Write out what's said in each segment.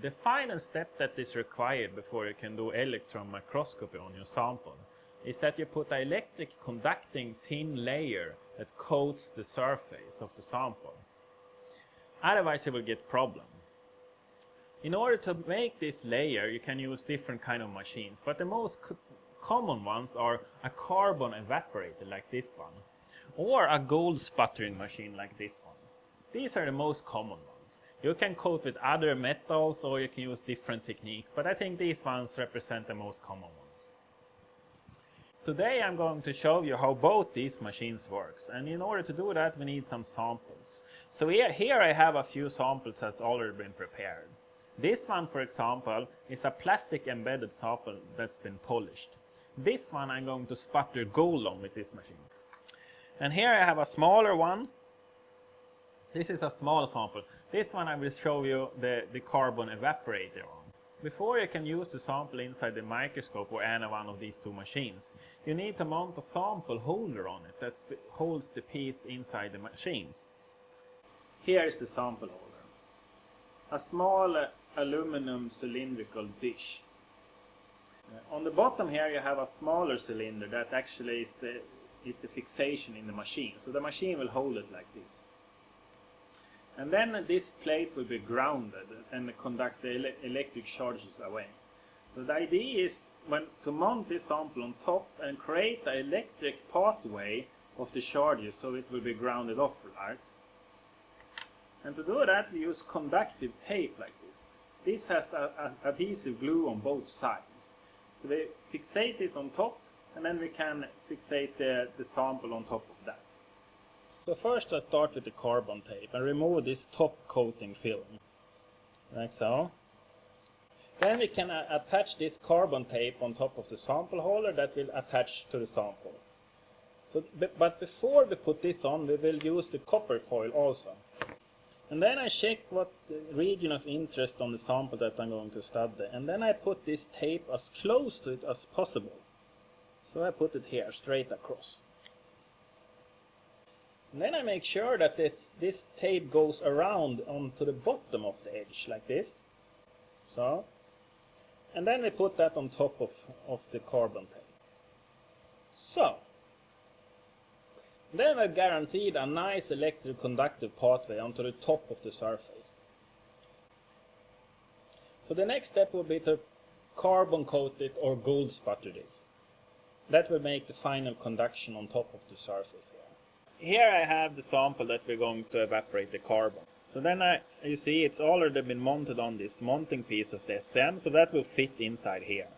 The final step that is required before you can do electron microscopy on your sample is that you put an electric conducting thin layer that coats the surface of the sample. Otherwise you will get problem. In order to make this layer you can use different kind of machines but the most common ones are a carbon evaporator like this one or a gold sputtering machine like this one. These are the most common ones. You can coat with other metals or you can use different techniques but I think these ones represent the most common ones. Today I'm going to show you how both these machines works and in order to do that we need some samples. So here, here I have a few samples that's already been prepared. This one for example is a plastic embedded sample that's been polished. This one I'm going to sputter gold on with this machine. And here I have a smaller one. This is a small sample. This one I will show you the, the carbon evaporator on. Before you can use the sample inside the microscope or any one of these two machines, you need to mount a sample holder on it that holds the piece inside the machines. Here is the sample holder. A small uh, aluminum cylindrical dish. Uh, on the bottom here you have a smaller cylinder that actually is, uh, is a fixation in the machine. So the machine will hold it like this. And then this plate will be grounded and conduct the ele electric charges away. So the idea is when to mount this sample on top and create the electric pathway of the charges so it will be grounded off, right? And to do that we use conductive tape like this. This has a, a adhesive glue on both sides. So we fixate this on top and then we can fixate the, the sample on top of that. So first I start with the carbon tape and remove this top coating film, like so. Then we can uh, attach this carbon tape on top of the sample holder that will attach to the sample. So, but before we put this on, we will use the copper foil also. And then I check what region of interest on the sample that I'm going to study. And then I put this tape as close to it as possible. So I put it here, straight across. And then I make sure that it, this tape goes around onto the bottom of the edge, like this. So. And then we put that on top of, of the carbon tape. So. Then we're guaranteed a nice electroconductive pathway onto the top of the surface. So the next step will be to carbon coat it or gold sputter this. That will make the final conduction on top of the surface here. Here I have the sample that we're going to evaporate the carbon. So then I, you see it's already been mounted on this mounting piece of the SN, so that will fit inside here.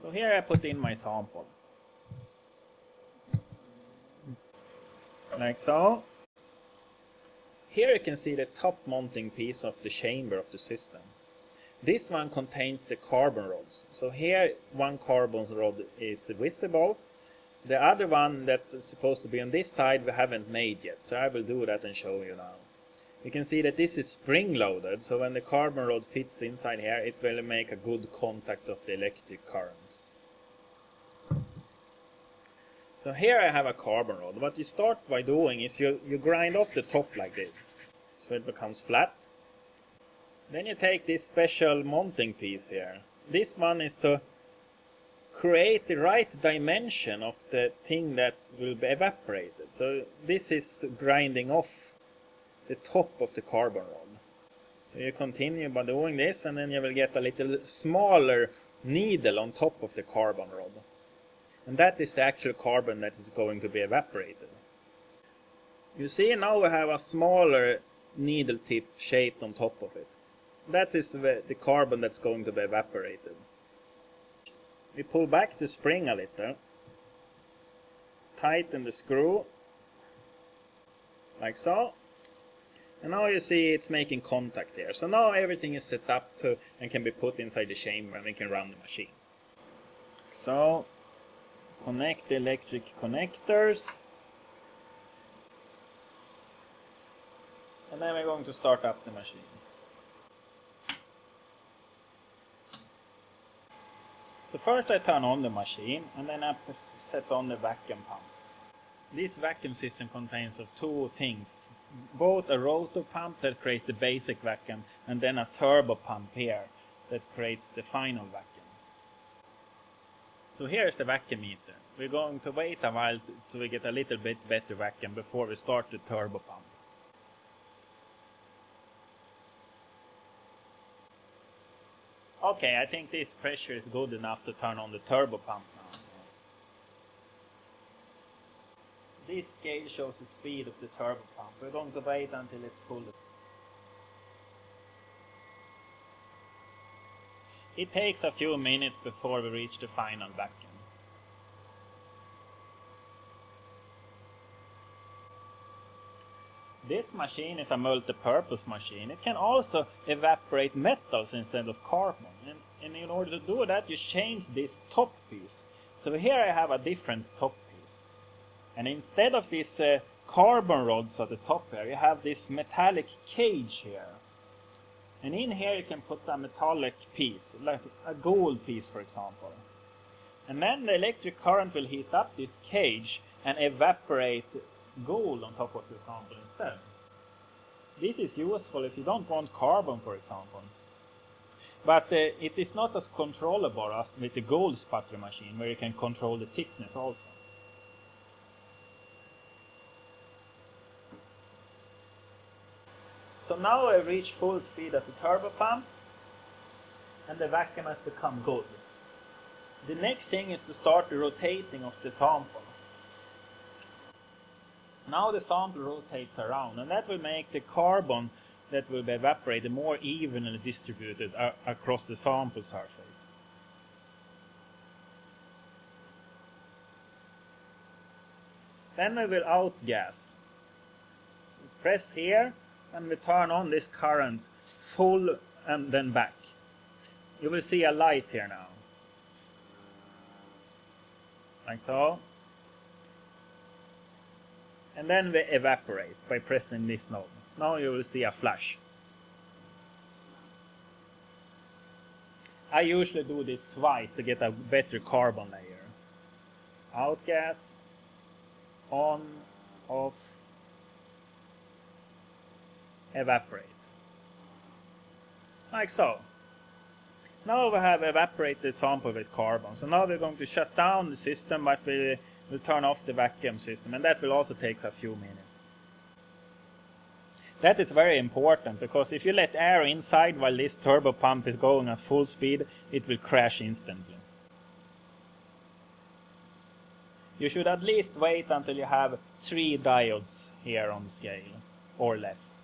So here I put in my sample. Like so. Here you can see the top mounting piece of the chamber of the system. This one contains the carbon rods. So here one carbon rod is visible. The other one that's supposed to be on this side we haven't made yet. So I will do that and show you now. You can see that this is spring loaded. So when the carbon rod fits inside here it will make a good contact of the electric current. So here I have a carbon rod. What you start by doing is you, you grind off the top like this. So it becomes flat. Then you take this special mounting piece here. This one is to create the right dimension of the thing that will be evaporated. So this is grinding off the top of the carbon rod. So you continue by doing this and then you will get a little smaller needle on top of the carbon rod. And that is the actual carbon that is going to be evaporated. You see now we have a smaller needle tip shaped on top of it that is the carbon that's going to be evaporated. We pull back the spring a little, tighten the screw, like so, and now you see it's making contact here. So now everything is set up to and can be put inside the chamber and we can run the machine. So, connect the electric connectors. And then we're going to start up the machine. So first I turn on the machine and then I set on the vacuum pump. This vacuum system contains of two things both a rotor pump that creates the basic vacuum and then a turbo pump here that creates the final vacuum. So here's the vacuum meter. We're going to wait a while so we get a little bit better vacuum before we start the turbo pump. Okay, I think this pressure is good enough to turn on the turbo pump now. This scale shows the speed of the turbo pump. We're going to wait until it's full. It takes a few minutes before we reach the final vacuum. This machine is a multi-purpose machine. It can also evaporate metals instead of carbon. And, and, in order to do that, you change this top piece. So here I have a different top piece. And instead of these uh, carbon rods at the top here, you have this metallic cage here. And in here you can put a metallic piece, like a gold piece for example. And then the electric current will heat up this cage and evaporate gold on top of your sample instead. This is useful if you don't want carbon, for example. But uh, it is not as controllable as with the gold sputtering machine, where you can control the thickness also. So now I reach full speed at the turbo pump, and the vacuum has become good. The next thing is to start the rotating of the sample. Now the sample rotates around and that will make the carbon that will be evaporated more evenly distributed across the sample surface. Then we will outgas. Press here and we turn on this current full and then back. You will see a light here now. Like so and then we evaporate by pressing this node. Now you will see a flash. I usually do this twice to get a better carbon layer. Outgas, on, off, evaporate. Like so. Now we have evaporated sample with carbon. So now we're going to shut down the system, but we will turn off the vacuum system and that will also take a few minutes. That is very important because if you let air inside while this turbo pump is going at full speed, it will crash instantly. You should at least wait until you have three diodes here on the scale, or less.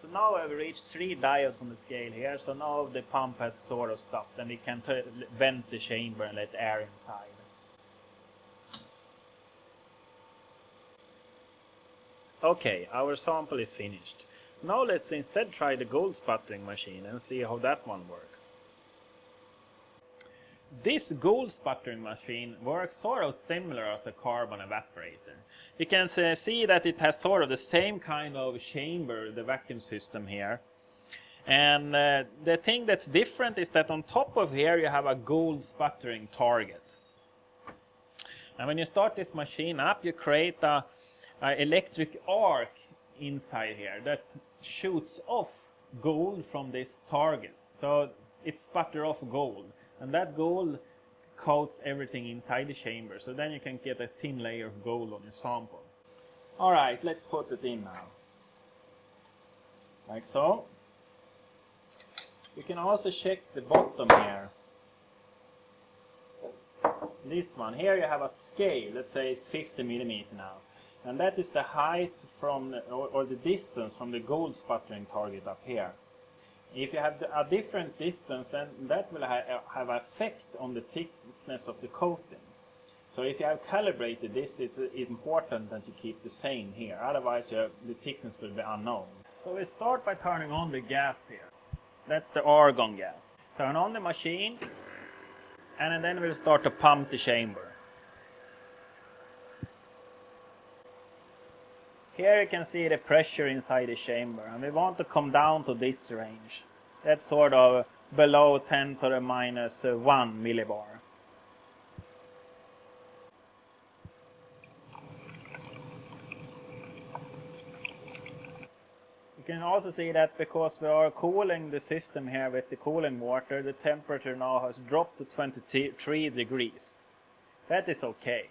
So now I've reached three diodes on the scale here, so now the pump has sort of stopped and we can vent the chamber and let air inside. Okay, our sample is finished. Now let's instead try the gold sputtering machine and see how that one works. This gold sputtering machine works sort of similar as the carbon evaporator. You can see that it has sort of the same kind of chamber, the vacuum system here. And uh, the thing that's different is that on top of here you have a gold sputtering target. And when you start this machine up, you create a uh, electric arc inside here that shoots off gold from this target. So it sputter off gold and that gold coats everything inside the chamber. So then you can get a thin layer of gold on your sample. Alright, let's put it in now. Like so. You can also check the bottom here. This one, here you have a scale, let's say it's 50 millimeter now and that is the height from or, or, the distance from the gold sputtering target up here. If you have a different distance then that will ha uh, have effect on the thickness of the coating. So if you have calibrated this it's uh, important that you keep the same here otherwise have, the thickness will be unknown. So we start by turning on the gas here. That's the argon gas. Turn on the machine and then we'll start to pump the chamber. Here you can see the pressure inside the chamber and we want to come down to this range. That's sort of below 10 to the minus uh, 1 millibar. You can also see that because we are cooling the system here with the cooling water, the temperature now has dropped to 23 degrees. That is okay.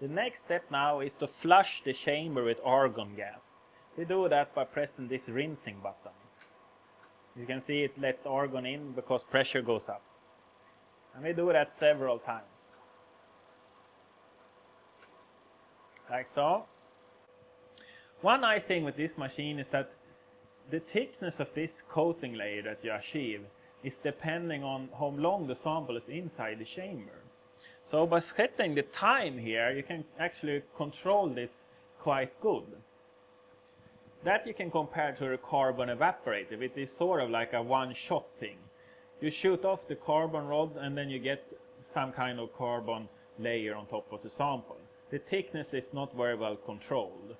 The next step now is to flush the chamber with argon gas. We do that by pressing this rinsing button. You can see it lets argon in because pressure goes up. And we do that several times. Like so. One nice thing with this machine is that the thickness of this coating layer that you achieve is depending on how long the sample is inside the chamber. So by setting the time here, you can actually control this quite good. That you can compare to a carbon evaporator. It is sort of like a one-shot thing. You shoot off the carbon rod and then you get some kind of carbon layer on top of the sample. The thickness is not very well controlled.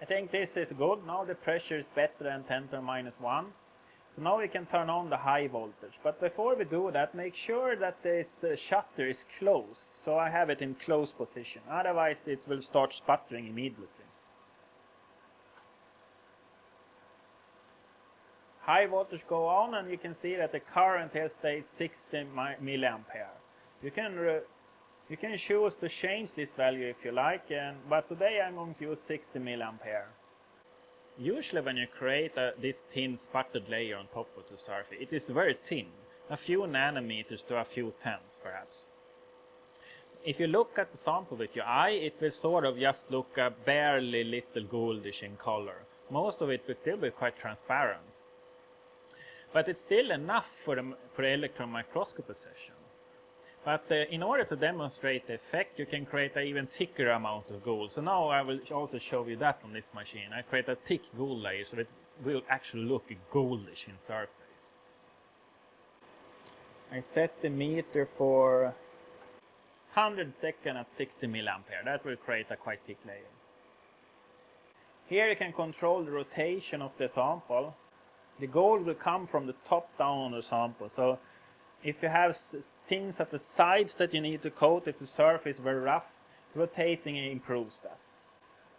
I think this is good. Now the pressure is better than 10 to minus 1. So now we can turn on the high voltage. But before we do that, make sure that this uh, shutter is closed. So I have it in closed position. Otherwise it will start sputtering immediately. High voltage go on and you can see that the current here stays 60 milliampere. You can you can choose to change this value if you like, and, but today I'm going to use 60 milliampere. Usually when you create a, this thin sputtered layer on top of the surface, it is very thin, a few nanometers to a few tenths perhaps. If you look at the sample with your eye, it will sort of just look a barely little goldish in color. Most of it will still be quite transparent. But it's still enough for the, for the electron microscopy session. But uh, in order to demonstrate the effect, you can create an even thicker amount of gold. So now I will also show you that on this machine. I create a thick gold layer so it will actually look goldish in surface. I set the meter for 100 second at 60 milliampere. That will create a quite thick layer. Here you can control the rotation of the sample. The gold will come from the top down on the sample. So if you have things at the sides that you need to coat, if the surface is very rough, rotating improves that.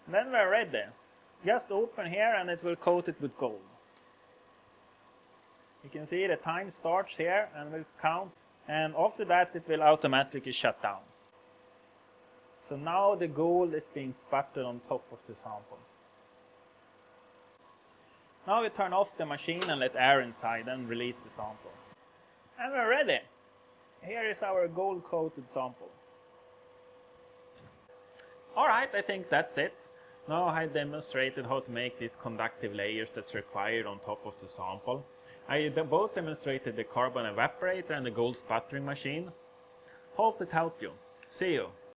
And then we're ready. Just open here and it will coat it with gold. You can see the time starts here and will count and after that it will automatically shut down. So now the gold is being sputtered on top of the sample. Now we turn off the machine and let air inside and release the sample. And we're ready. Here is our gold coated sample. Alright, I think that's it. Now I demonstrated how to make these conductive layers that's required on top of the sample. I both demonstrated the carbon evaporator and the gold sputtering machine. Hope it helped you. See you.